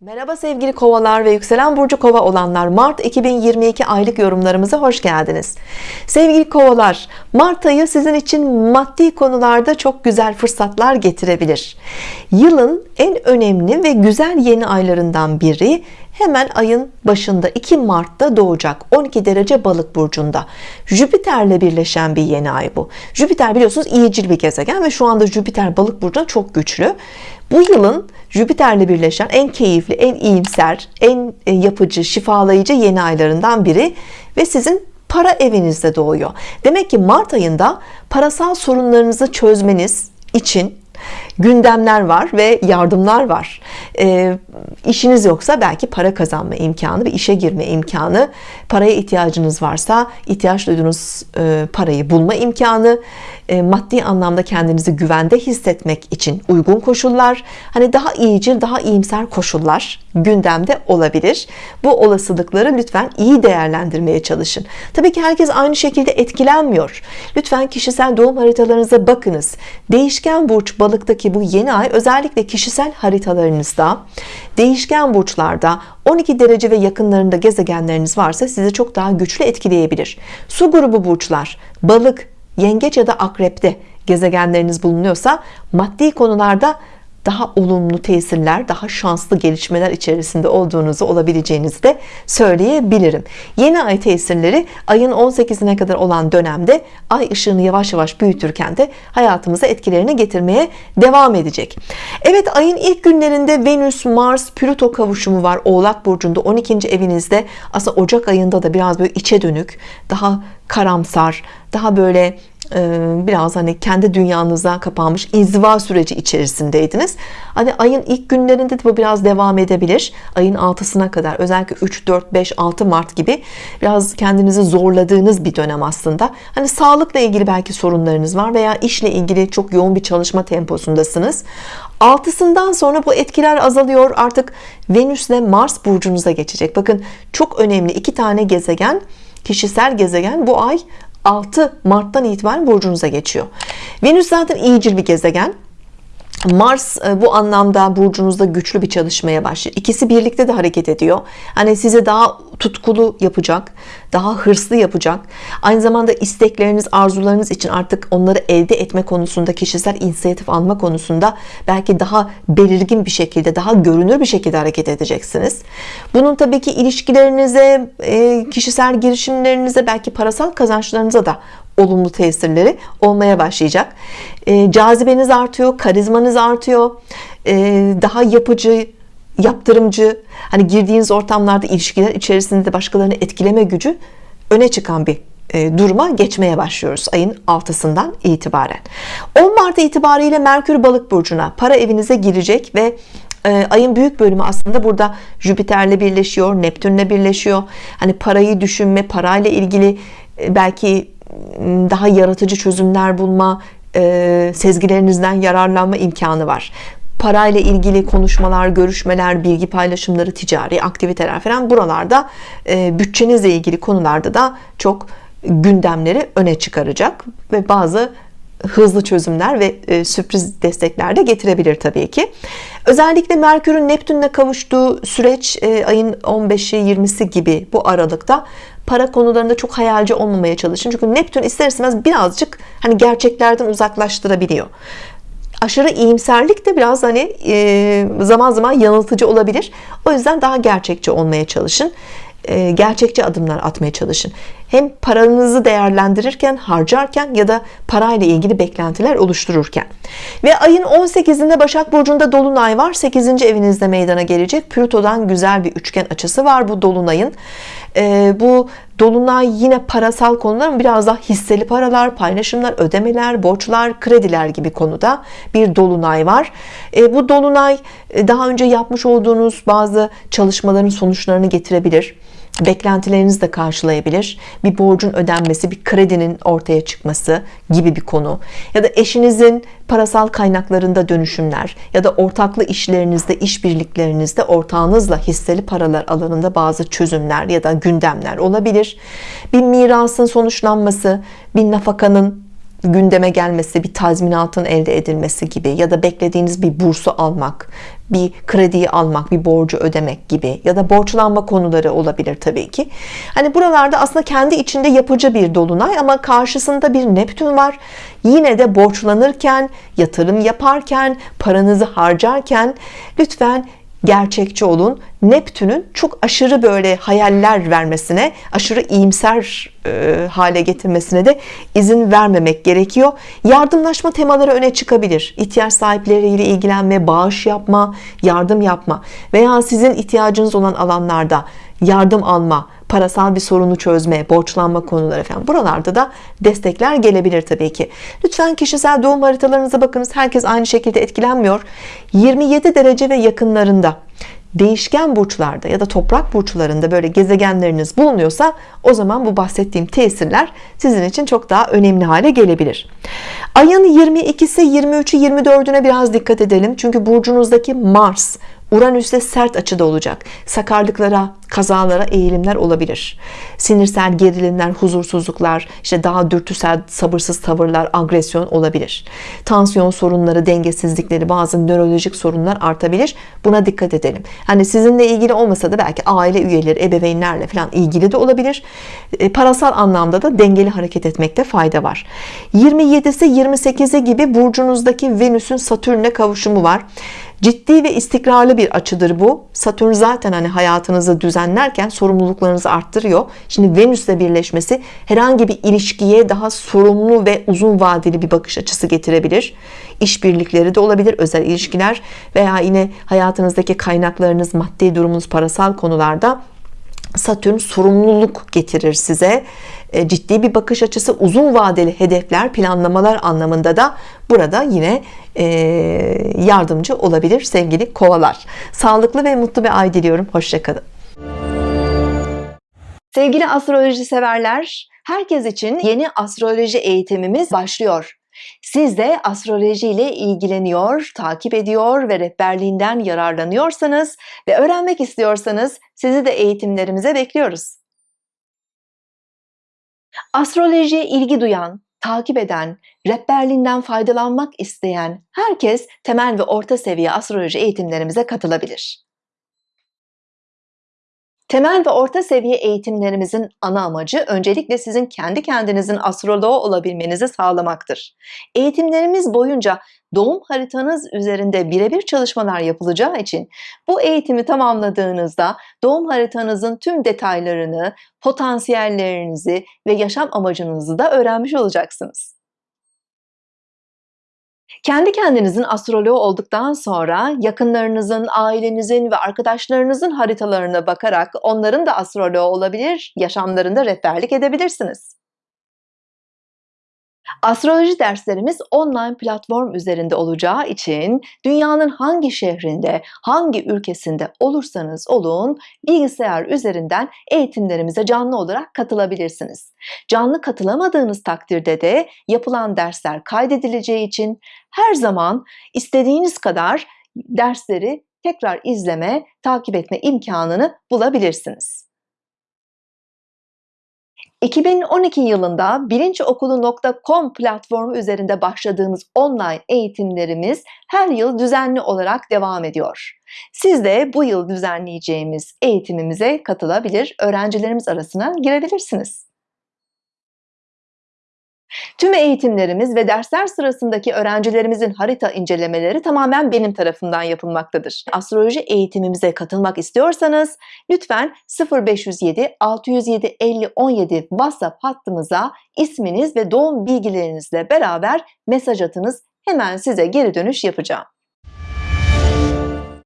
Merhaba sevgili kovalar ve yükselen burcu kova olanlar. Mart 2022 aylık yorumlarımıza hoş geldiniz. Sevgili kovalar Mart ayı sizin için maddi konularda çok güzel fırsatlar getirebilir. Yılın en önemli ve güzel yeni aylarından biri hemen ayın başında 2 Mart'ta doğacak 12 derece balık burcunda. Jüpiter'le birleşen bir yeni ay bu. Jüpiter biliyorsunuz iyicil bir gezegen ve şu anda Jüpiter balık burcunda çok güçlü. Bu yılın Jüpiter'le birleşen en keyifli en iyimser en e, yapıcı şifalayıcı yeni aylarından biri ve sizin para evinizde doğuyor. Demek ki Mart ayında parasal sorunlarınızı çözmeniz için gündemler var ve yardımlar var. E, işiniz yoksa belki para kazanma imkanı bir işe girme imkanı paraya ihtiyacınız varsa ihtiyaç duyduğunuz e, parayı bulma imkanı e, maddi anlamda kendinizi güvende hissetmek için uygun koşullar hani daha iyicil daha iyimser koşullar gündemde olabilir. Bu olasılıkları lütfen iyi değerlendirmeye çalışın. Tabii ki herkes aynı şekilde etkilenmiyor. Lütfen kişisel doğum haritalarınıza bakınız. Değişken burç balıktaki bu yeni ay özellikle kişisel haritalarınızda değişken burçlarda 12 derece ve yakınlarında gezegenleriniz varsa sizi çok daha güçlü etkileyebilir. Su grubu burçlar balık yengeç ya da akrepte gezegenleriniz bulunuyorsa maddi konularda daha olumlu tesirler daha şanslı gelişmeler içerisinde olduğunuzu olabileceğinizi de söyleyebilirim. Yeni ay tesirleri ayın 18'ine kadar olan dönemde ay ışığını yavaş yavaş büyütürken de hayatımıza etkilerini getirmeye devam edecek. Evet ayın ilk günlerinde Venüs Mars Plüto kavuşumu var. Oğlak Burcu'nda 12. evinizde. Aslında Ocak ayında da biraz böyle içe dönük daha karamsar daha böyle biraz hani kendi dünyanıza kapanmış inziva süreci içerisindeydiniz. Hani ayın ilk günlerinde de bu biraz devam edebilir. Ayın 6'sına kadar özellikle 3 4 5 6 Mart gibi biraz kendinizi zorladığınız bir dönem aslında. Hani sağlıkla ilgili belki sorunlarınız var veya işle ilgili çok yoğun bir çalışma temposundasınız. Altısından sonra bu etkiler azalıyor. Artık Venüs ile Mars burcunuza geçecek. Bakın çok önemli iki tane gezegen kişisel gezegen bu ay 6 Mart'tan itibaren burcunuza geçiyor. Venüs zaten iyicil bir gezegen Mars e, bu anlamda burcunuzda güçlü bir çalışmaya başlıyor. İkisi birlikte de hareket ediyor. Hani sizi daha tutkulu yapacak daha hırslı yapacak. Aynı zamanda istekleriniz arzularınız için artık onları elde etme konusunda kişisel inisiyatif alma konusunda belki daha belirgin bir şekilde daha görünür bir şekilde hareket edeceksiniz. Bunun tabii ki ilişkilerinize e, kişisel girişimlerinize belki parasal kazançlarınıza da olumlu tesirleri olmaya başlayacak. E, cazibeniz artıyor karizmanız artıyor. E, daha yapıcı yaptırımcı hani girdiğiniz ortamlarda ilişkiler içerisinde başkalarını etkileme gücü öne çıkan bir e, duruma geçmeye başlıyoruz ayın 6'sından itibaren. 10 Mart itibariyle Merkür balık burcuna para evinize girecek ve e, ayın büyük bölümü aslında burada Jüpiter'le birleşiyor Neptün'le birleşiyor. Hani parayı düşünme parayla ilgili e, belki daha yaratıcı çözümler bulma sezgilerinizden yararlanma imkanı var. Parayla ilgili konuşmalar, görüşmeler, bilgi paylaşımları, ticari aktiviteler falan buralarda e, bütçenizle ilgili konularda da çok gündemleri öne çıkaracak ve bazı hızlı çözümler ve e, sürpriz destekler de getirebilir tabii ki. Özellikle Merkür'ün Neptün'le kavuştuğu süreç e, ayın 15'i 20'si gibi bu aralıkta para konularında çok hayalci olmamaya çalışın. Çünkü Neptün ister istemez birazcık hani gerçeklerden uzaklaştırabiliyor. Aşırı iyimserlik de biraz hani e, zaman zaman yanıltıcı olabilir. O yüzden daha gerçekçi olmaya çalışın. Gerçekçi adımlar atmaya çalışın hem paranızı değerlendirirken harcarken ya da parayla ilgili beklentiler oluştururken. Ve ayın 18'inde Başak Burcu'nda Dolunay var. 8. evinizde meydana gelecek Plüto'dan güzel bir üçgen açısı var bu Dolunay'ın. E, bu Dolunay yine parasal konular biraz daha hisseli paralar paylaşımlar ödemeler borçlar krediler gibi konuda bir Dolunay var. E, bu Dolunay e, daha önce yapmış olduğunuz bazı çalışmaların sonuçlarını getirebilir beklentilerinizi de karşılayabilir bir borcun ödenmesi bir kredinin ortaya çıkması gibi bir konu. Ya da eşinizin parasal kaynaklarında dönüşümler ya da ortaklı işlerinizde işbirliklerinizde ortağınızla hisseli paralar alanında bazı çözümler ya da gündemler olabilir. Bir mirasın sonuçlanması bir nafakanın gündeme gelmesi, bir tazminatın elde edilmesi gibi ya da beklediğiniz bir bursu almak, bir krediyi almak, bir borcu ödemek gibi ya da borçlanma konuları olabilir tabii ki. Hani buralarda aslında kendi içinde yapıcı bir dolunay ama karşısında bir Neptün var. Yine de borçlanırken, yatırım yaparken, paranızı harcarken lütfen gerçekçi olun. Neptün'ün çok aşırı böyle hayaller vermesine, aşırı iyimser e, hale getirmesine de izin vermemek gerekiyor. Yardımlaşma temaları öne çıkabilir. İhtiyaç sahipleriyle ilgilenme, bağış yapma, yardım yapma veya sizin ihtiyacınız olan alanlarda yardım alma, parasal bir sorunu çözme, borçlanma konuları falan. Buralarda da destekler gelebilir tabii ki. Lütfen kişisel doğum haritalarınıza bakınız. Herkes aynı şekilde etkilenmiyor. 27 derece ve yakınlarında değişken burçlarda ya da toprak burçlarında böyle gezegenleriniz bulunuyorsa o zaman bu bahsettiğim tesirler sizin için çok daha önemli hale gelebilir. Ayın 22'si 23'ü 24'üne biraz dikkat edelim. Çünkü burcunuzdaki Mars Uranüs'te sert açıda olacak. Sakarlıklara, kazalara eğilimler olabilir. Sinirsel gerilimler, huzursuzluklar, işte daha dürtüsel, sabırsız tavırlar, agresyon olabilir. Tansiyon sorunları, dengesizlikleri, bazı nörolojik sorunlar artabilir. Buna dikkat edelim. Hani sizinle ilgili olmasa da belki aile üyeleri, ebeveynlerle falan ilgili de olabilir. E, parasal anlamda da dengeli hareket etmekte fayda var. 27'si 28'i gibi burcunuzdaki Venüs'ün Satürn'e kavuşumu var. Ciddi ve istikrarlı bir açıdır bu. Satürn zaten hani hayatınızı düzenlerken sorumluluklarınızı arttırıyor. Şimdi Venüs'le birleşmesi herhangi bir ilişkiye daha sorumlu ve uzun vadeli bir bakış açısı getirebilir. İşbirlikleri de olabilir, özel ilişkiler veya yine hayatınızdaki kaynaklarınız, maddi durumunuz, parasal konularda Satürn sorumluluk getirir size e, ciddi bir bakış açısı uzun vadeli hedefler planlamalar anlamında da burada yine e, yardımcı olabilir sevgili kovalar sağlıklı ve mutlu bir ay diliyorum hoşçakalın sevgili astroloji severler herkes için yeni astroloji eğitimimiz başlıyor siz de astroloji ile ilgileniyor, takip ediyor ve rehberliğinden yararlanıyorsanız ve öğrenmek istiyorsanız sizi de eğitimlerimize bekliyoruz. Astrolojiye ilgi duyan, takip eden, rehberliğinden faydalanmak isteyen herkes temel ve orta seviye astroloji eğitimlerimize katılabilir. Temel ve orta seviye eğitimlerimizin ana amacı öncelikle sizin kendi kendinizin astroloğu olabilmenizi sağlamaktır. Eğitimlerimiz boyunca doğum haritanız üzerinde birebir çalışmalar yapılacağı için bu eğitimi tamamladığınızda doğum haritanızın tüm detaylarını, potansiyellerinizi ve yaşam amacınızı da öğrenmiş olacaksınız. Kendi kendinizin astroloğu olduktan sonra yakınlarınızın, ailenizin ve arkadaşlarınızın haritalarına bakarak onların da astroloğu olabilir, yaşamlarında rehberlik edebilirsiniz. Astroloji derslerimiz online platform üzerinde olacağı için dünyanın hangi şehrinde, hangi ülkesinde olursanız olun bilgisayar üzerinden eğitimlerimize canlı olarak katılabilirsiniz. Canlı katılamadığınız takdirde de yapılan dersler kaydedileceği için her zaman istediğiniz kadar dersleri tekrar izleme, takip etme imkanını bulabilirsiniz. 2012 yılında bilinçokulu.com platformu üzerinde başladığımız online eğitimlerimiz her yıl düzenli olarak devam ediyor. Siz de bu yıl düzenleyeceğimiz eğitimimize katılabilir, öğrencilerimiz arasına girebilirsiniz. Tüm eğitimlerimiz ve dersler sırasındaki öğrencilerimizin harita incelemeleri tamamen benim tarafından yapılmaktadır. Astroloji eğitimimize katılmak istiyorsanız lütfen 0507 607 50 17 WhatsApp hattımıza isminiz ve doğum bilgilerinizle beraber mesaj atınız. Hemen size geri dönüş yapacağım.